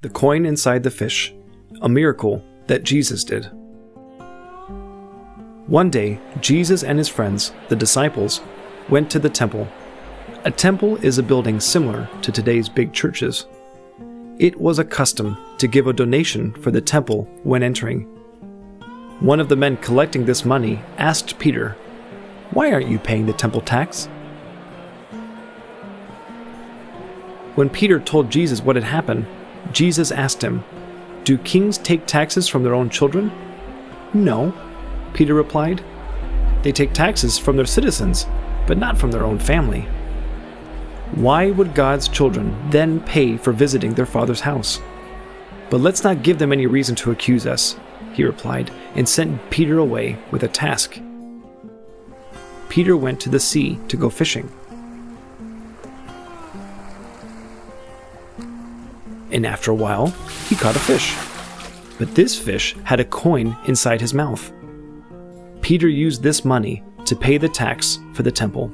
The coin inside the fish, a miracle that Jesus did. One day, Jesus and his friends, the disciples, went to the temple. A temple is a building similar to today's big churches. It was a custom to give a donation for the temple when entering. One of the men collecting this money asked Peter, Why aren't you paying the temple tax? When Peter told Jesus what had happened, Jesus asked him, Do kings take taxes from their own children? No, Peter replied. They take taxes from their citizens, but not from their own family. Why would God's children then pay for visiting their father's house? But let's not give them any reason to accuse us, he replied, and sent Peter away with a task. Peter went to the sea to go fishing. And after a while, he caught a fish. But this fish had a coin inside his mouth. Peter used this money to pay the tax for the temple.